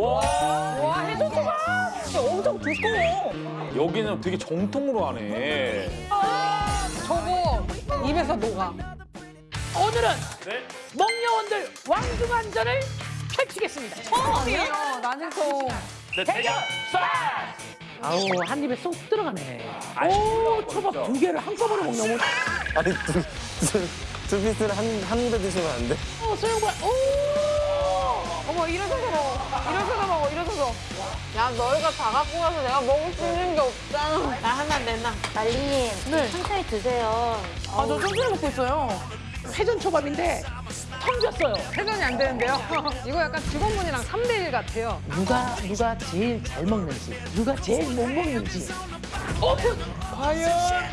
와 해조초밥 엄청 두꺼워. 여기는 되게 정통으로 하네. 저거 입에서 녹아. 오늘은 먹녀원들 왕중한전을 펼치겠습니다. 처음이에요. 나는 좀. 대결 아우 한 입에 쏙 들어가네. 오 초밥 두 개를 한꺼번에 먹냐 오늘. 아니 두, 두, 두 피스를 한, 한 입에 드시면 안 돼? 어 소영과 오. 어머 일어서서 야 너희가 다 갖고 가서 내가 먹을 수 있는 게 없잖아. 나 하나 내놔. 말리님 네. 천천히 드세요. 아 저 천천히 먹고 있어요. 회전 초밥인데 텅 비었어요. 회전이 안 되는데요. 이거 약간 직원분이랑 3대1 같아요. 누가 누가 제일 잘 먹는지 누가 제일 못 먹는지 오픈. 과연